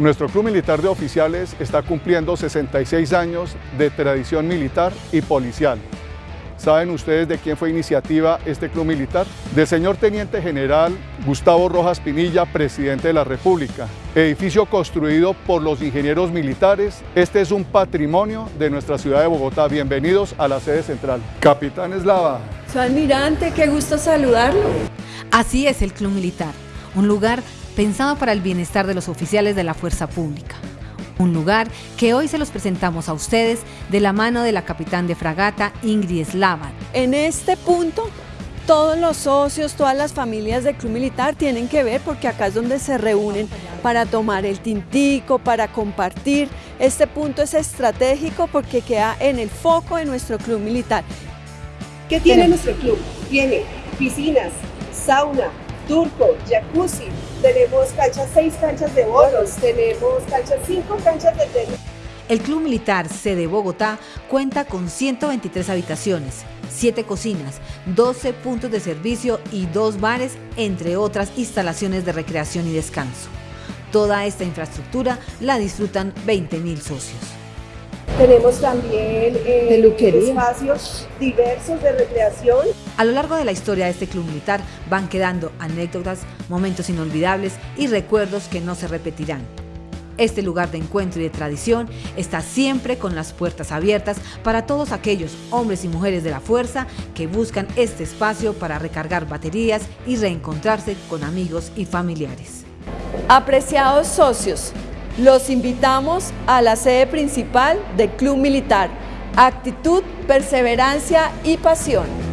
Nuestro Club Militar de Oficiales está cumpliendo 66 años de tradición militar y policial. ¿Saben ustedes de quién fue iniciativa este club militar? Del señor Teniente General Gustavo Rojas Pinilla, presidente de la República. Edificio construido por los ingenieros militares. Este es un patrimonio de nuestra ciudad de Bogotá. Bienvenidos a la sede central. Capitán Eslava. Su almirante, qué gusto saludarlo. Así es el Club Militar, un lugar pensado para el bienestar de los oficiales de la fuerza pública un lugar que hoy se los presentamos a ustedes de la mano de la capitán de fragata Ingrid Slavan. En este punto todos los socios, todas las familias del Club Militar tienen que ver porque acá es donde se reúnen para tomar el tintico, para compartir. Este punto es estratégico porque queda en el foco de nuestro Club Militar. ¿Qué tiene nuestro club? Tiene piscinas, sauna, turco, jacuzzi, canchas, seis canchas de bolos, tenemos canchas, cinco canchas de tenis. El Club Militar Sede Bogotá cuenta con 123 habitaciones, 7 cocinas, 12 puntos de servicio y dos bares, entre otras instalaciones de recreación y descanso. Toda esta infraestructura la disfrutan 20.000 socios. Tenemos también eh, espacios diversos de recreación. A lo largo de la historia de este club militar van quedando anécdotas, momentos inolvidables y recuerdos que no se repetirán. Este lugar de encuentro y de tradición está siempre con las puertas abiertas para todos aquellos hombres y mujeres de la fuerza que buscan este espacio para recargar baterías y reencontrarse con amigos y familiares. Apreciados socios, los invitamos a la sede principal del Club Militar. Actitud, perseverancia y pasión.